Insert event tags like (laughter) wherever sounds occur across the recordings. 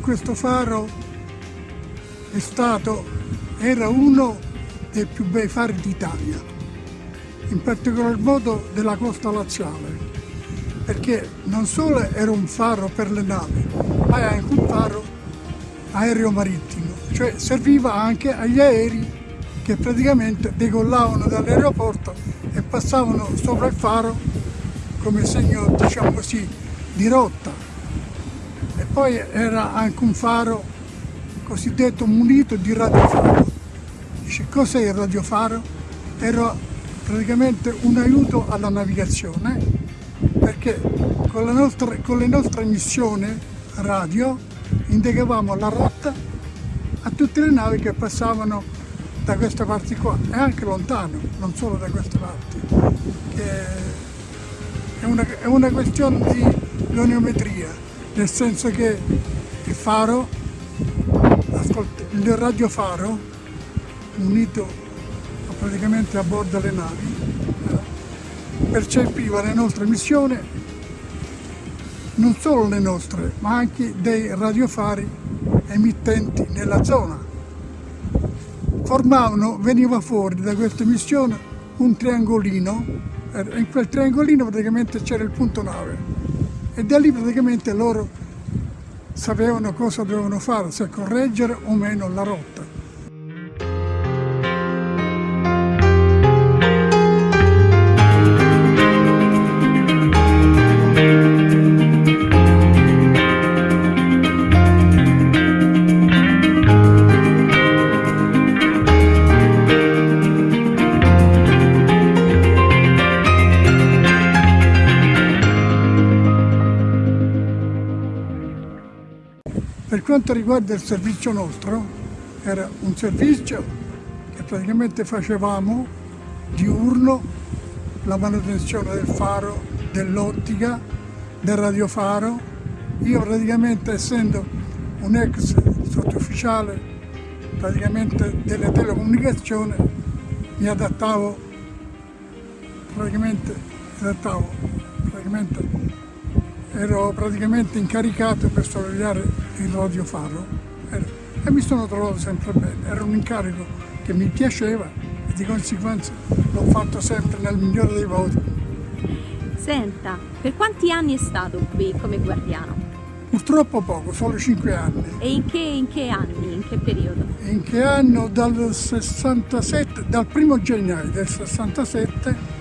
questo faro è stato, era uno dei più bei fari d'Italia, in particolar modo della costa laziale, perché non solo era un faro per le navi, ma è anche un faro aereo marittimo, cioè serviva anche agli aerei che praticamente decollavano dall'aeroporto e passavano sopra il faro come segno, diciamo così, di rotta. Poi era anche un faro cosiddetto munito di radiofaro. Dice cos'è il radiofaro? Era praticamente un aiuto alla navigazione perché con, nostra, con le nostre missioni radio indicavamo la rotta a tutte le navi che passavano da queste parti qua e anche lontano, non solo da queste parti. È una, è una questione di ioniometria, nel senso che il faro, il radiofaro, unito praticamente a bordo delle navi, eh, percepiva le nostre missioni, non solo le nostre, ma anche dei radiofari emittenti nella zona. Formavano, veniva fuori da questa missione un triangolino, in quel triangolino praticamente c'era il punto nave e da lì praticamente loro sapevano cosa dovevano fare, se correggere o meno la rotta. Quanto riguarda il servizio nostro, era un servizio che praticamente facevamo diurno, la manutenzione del faro, dell'ottica, del radiofaro. Io praticamente essendo un ex sottufficiale praticamente delle telecomunicazioni mi adattavo praticamente, adattavo praticamente ero praticamente incaricato per sorvegliare il radiofaro e mi sono trovato sempre bene, era un incarico che mi piaceva e di conseguenza l'ho fatto sempre nel migliore dei voti. Senta, per quanti anni è stato qui come guardiano? Purtroppo poco, solo 5 anni. E in che, in che anni, in che periodo? In che anno? Dal 67, dal primo gennaio del 67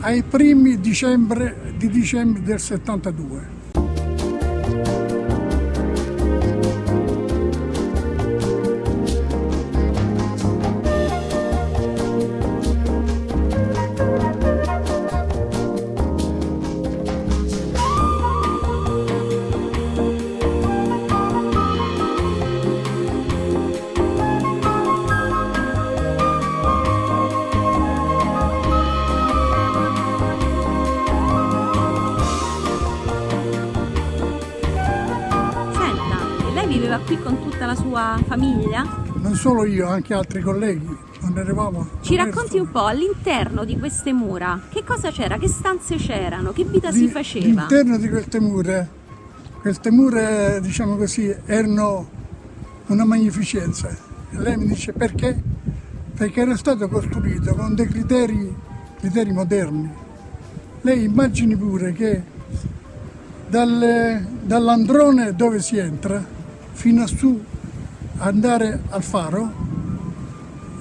ai primi dicembre, di dicembre del 72. Famiglia? Non solo io, anche altri colleghi. Ci racconti un po' all'interno di queste mura, che cosa c'era, che stanze c'erano, che vita di, si faceva? All'interno di queste mura, queste mura, diciamo così, erano una magnificenza. Lei mi dice perché? Perché era stato costruito con dei criteri, criteri moderni. Lei immagini pure che dall'androne dove si entra fino a su andare al faro,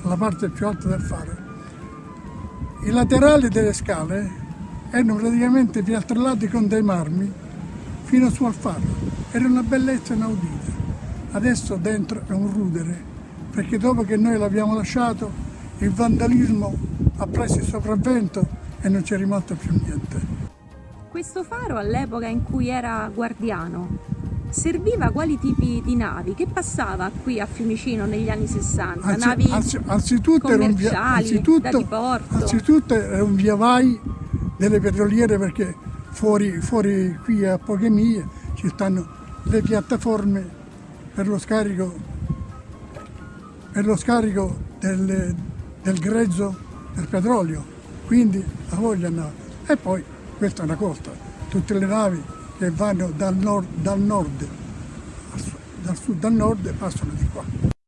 la parte più alta del faro. I laterali delle scale erano praticamente piastrellati con dei marmi fino su al faro. Era una bellezza inaudita. Adesso dentro è un rudere, perché dopo che noi l'abbiamo lasciato il vandalismo ha preso il sopravvento e non c'è rimasto più niente. Questo faro all'epoca in cui era guardiano serviva quali tipi di navi? Che passava qui a Fiumicino negli anni 60? Anzi, navi anzi, anzitutto commerciali, era un via, anzitutto, anzitutto era un via vai delle petroliere perché fuori, fuori qui a poche miglia ci stanno le piattaforme per lo scarico, per lo scarico del, del grezzo del petrolio, quindi la voglia andava. E poi questa è una costa, tutte le navi che vanno dal nord, dal nord, dal sud al nord e passano di qua.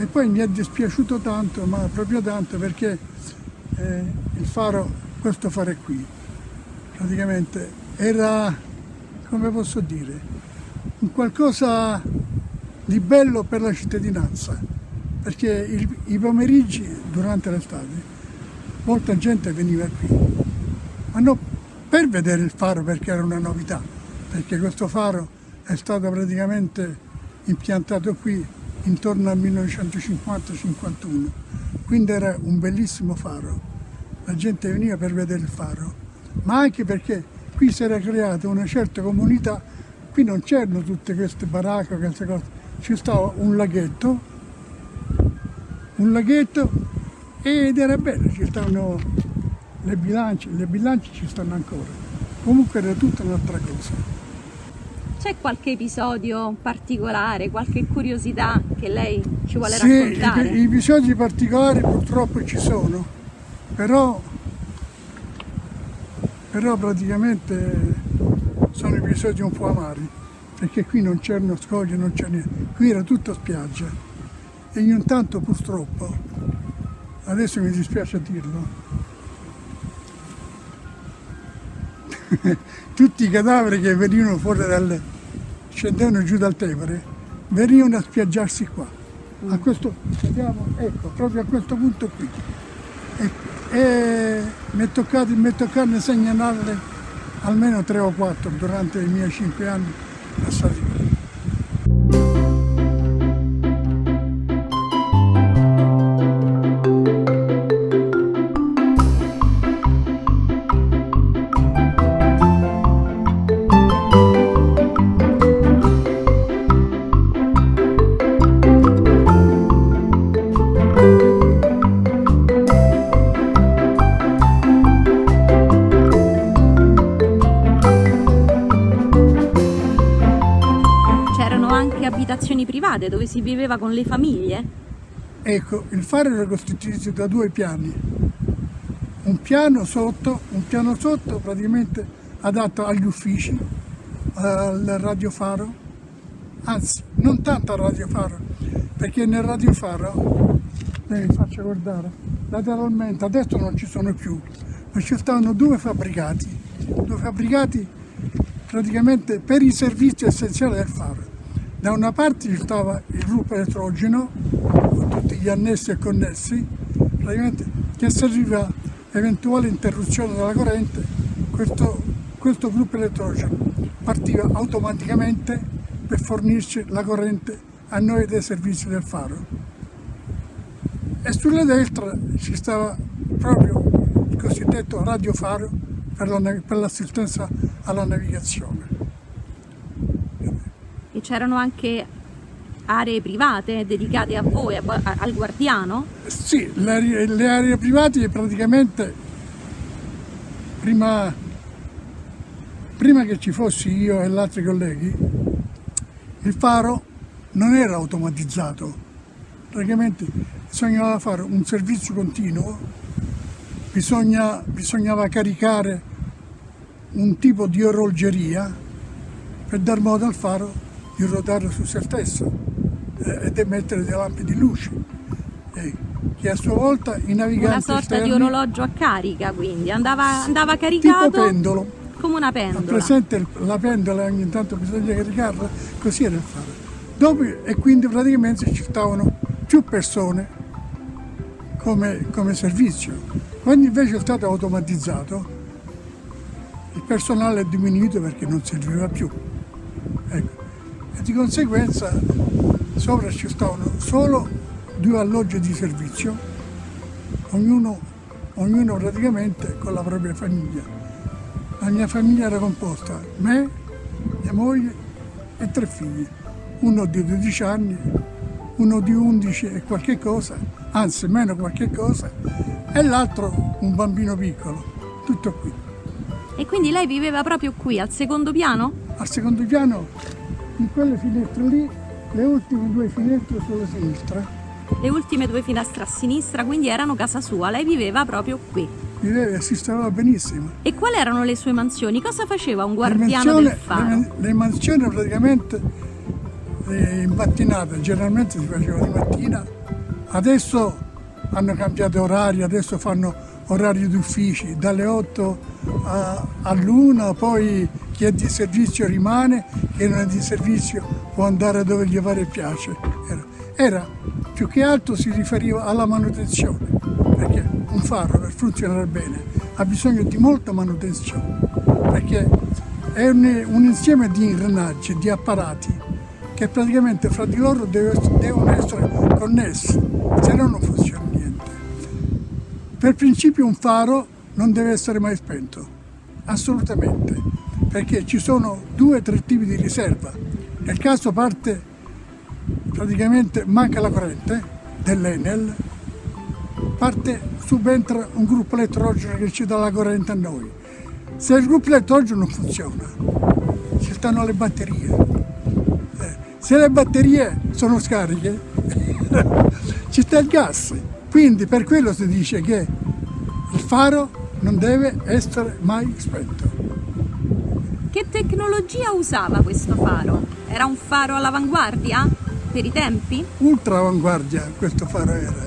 E poi mi è dispiaciuto tanto, ma proprio tanto, perché eh, il faro, questo faro qui, praticamente era, come posso dire, un qualcosa di bello per la cittadinanza, perché il, i pomeriggi durante l'estate molta gente veniva qui, ma non per vedere il faro perché era una novità, perché questo faro è stato praticamente impiantato qui intorno al 1950-51, quindi era un bellissimo faro, la gente veniva per vedere il faro, ma anche perché qui si era creata una certa comunità, qui non c'erano tutte queste baracche, queste cose, ci stava un laghetto, un laghetto ed era bello, ci stavano le bilance, le bilance ci stanno ancora, comunque era tutta un'altra cosa. C'è qualche episodio particolare, qualche curiosità che lei ci vuole sì, raccontare? Sì, episodi particolari purtroppo ci sono, però, però praticamente sono episodi un po' amari, perché qui non c'erano scogli, non c'era niente, qui era tutto spiaggia e ogni tanto purtroppo, adesso mi dispiace dirlo, (laughs) tutti i cadaveri che venivano fuori dalle, scendevano giù dal Tevere, venivano a spiaggiarsi qua. A questo, vediamo, ecco, proprio a questo punto qui. E, e mi è toccato, mi è toccato segnalarle almeno tre o quattro durante i miei cinque anni passati private dove si viveva con le famiglie? Ecco, il faro era costituito da due piani. Un piano sotto, un piano sotto praticamente adatto agli uffici, al radiofaro, anzi non tanto al radiofaro, perché nel radiofaro, vi faccio guardare, lateralmente adesso non ci sono più, ma ci stavano due fabbricati, due fabbricati praticamente per i servizi essenziali del faro. Da una parte ci stava il gruppo elettrogeno, con tutti gli annessi e connessi, che serviva eventuale interruzione della corrente, questo, questo gruppo elettrogeno partiva automaticamente per fornirci la corrente a noi dei servizi del faro. E sulla destra ci stava proprio il cosiddetto radiofaro per l'assistenza alla navigazione c'erano anche aree private dedicate a voi, a, al guardiano? Sì, le, le, aree private praticamente prima, prima che ci fossi io e gli altri colleghi, il faro non era automatizzato, praticamente bisognava fare un servizio continuo, bisogna, bisognava caricare un tipo di orologeria per dar modo al faro di ruotare su se stesso eh, ed emettere delle lampi di luce. Eh, che a sua volta i naviganti una sorta esterni, di orologio a carica quindi. Andava, andava caricato tipo pendolo. come una pendola. Presente la pendola ogni tanto bisogna caricarla così era il fare. Dopo e quindi praticamente ci stavano più persone come, come servizio. Quando invece è stato automatizzato. Il personale è diminuito perché non serviva più. Ecco di conseguenza sopra ci stavano solo due alloggi di servizio, ognuno, ognuno praticamente con la propria famiglia. La mia famiglia era composta me, mia moglie e tre figli, uno di 12 anni, uno di 11 e qualche cosa, anzi meno qualche cosa, e l'altro un bambino piccolo. tutto qui. E quindi lei viveva proprio qui, al secondo piano? Al secondo piano, in quelle finestre lì, le ultime due finestre sulla sinistra. Le ultime due finestre a sinistra, quindi erano casa sua, lei viveva proprio qui. Viveva e si stava benissimo. E quali erano le sue mansioni? Cosa faceva un guardiano mansioni, del faro? Le, le mansioni praticamente eh, in mattinata, generalmente si faceva di mattina, adesso hanno cambiato orari, adesso fanno orari di uffici dalle 8 all'1, poi chi è di servizio rimane, chi non è di servizio può andare dove gli pare piace. Era, era più che altro si riferiva alla manutenzione, perché un faro per funzionare bene ha bisogno di molta manutenzione, perché è un, un insieme di ingranaggi, di apparati che praticamente fra di loro devono essere connessi, se no non funziona niente. Per principio un faro non deve essere mai spento, assolutamente, perché ci sono due o tre tipi di riserva. Nel caso parte praticamente manca la corrente dell'Enel, parte subentra un gruppo elettrogeno che ci dà la corrente a noi. Se il gruppo elettrogeno non funziona, ci stanno le batterie. Eh, se le batterie sono scariche, (laughs) ci sta il gas. Quindi per quello si dice che il faro non deve essere mai spento. Che tecnologia usava questo faro? Era un faro all'avanguardia per i tempi? Ultra avanguardia questo faro era.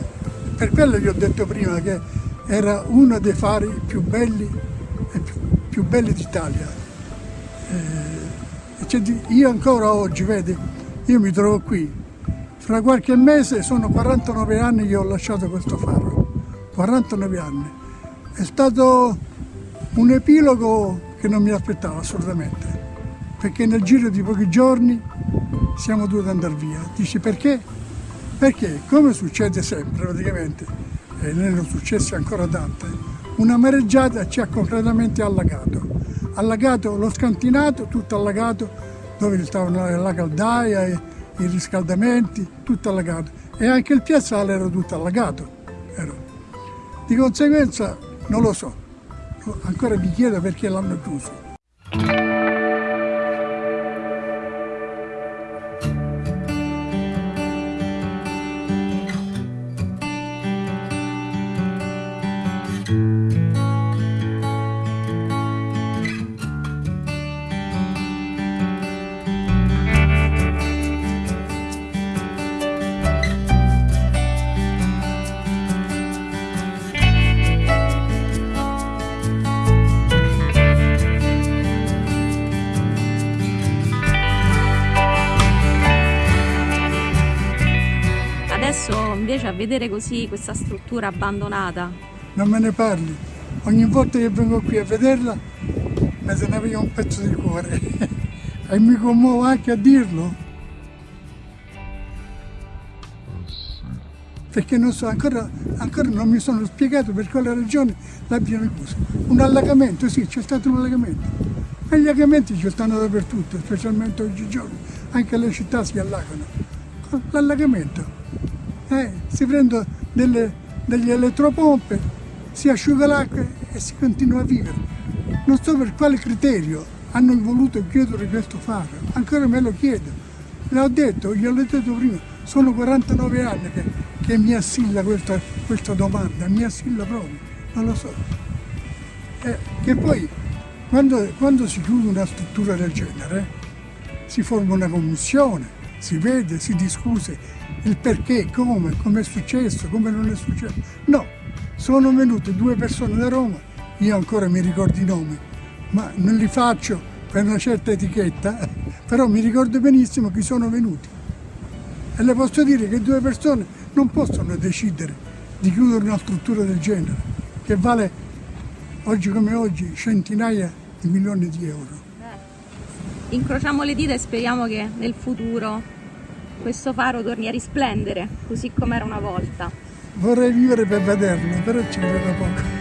Per quello vi ho detto prima che era uno dei fari più belli, più, più belli d'Italia. Eh, io ancora oggi, vedi, io mi trovo qui, fra qualche mese sono 49 anni che ho lasciato questo faro, 49 anni. È stato un epilogo che non mi aspettavo assolutamente, perché nel giro di pochi giorni siamo dovuti andare via. Dici perché? Perché, come succede sempre praticamente, e ne sono successe ancora tante, una mareggiata ci ha completamente allagato. Allagato lo scantinato, tutto allagato, dove stavano la caldaia, i riscaldamenti, tutto allagato e anche il piazzale era tutto allagato. Era. Di conseguenza non lo so, ancora mi chiedo perché l'hanno chiuso. Vedere così questa struttura abbandonata? Non me ne parli. Ogni volta che vengo qui a vederla mi se ne via un pezzo di cuore (laughs) e mi commuovo anche a dirlo. Perché non so, ancora, ancora non mi sono spiegato per quale ragione l'abbiano chiuso. Un allagamento, sì, c'è stato un allagamento. Ma gli allagamenti ci stanno dappertutto, specialmente oggigiorno. Anche le città si allagano. L'allagamento eh, si prendono delle, degli elettropompe, si asciuga l'acqua e si continua a vivere. Non so per quale criterio hanno voluto chiudere questo faro, ancora me lo chiedo. L'ho detto, gliel'ho detto prima, sono 49 anni che, che mi assilla questa, questa, domanda, mi assilla proprio, non lo so. Eh, che poi quando, quando si chiude una struttura del genere si forma una commissione, si vede, si discute il perché, come, come è successo, come non è successo. No, sono venute due persone da Roma, io ancora mi ricordo i nomi, ma non li faccio per una certa etichetta, (laughs) però mi ricordo benissimo chi sono venuti. E le posso dire che due persone non possono decidere di chiudere una struttura del genere, che vale oggi come oggi centinaia di milioni di euro incrociamo le dita e speriamo che nel futuro questo faro torni a risplendere così come era una volta. Vorrei vivere per vederlo, però ci credo poco.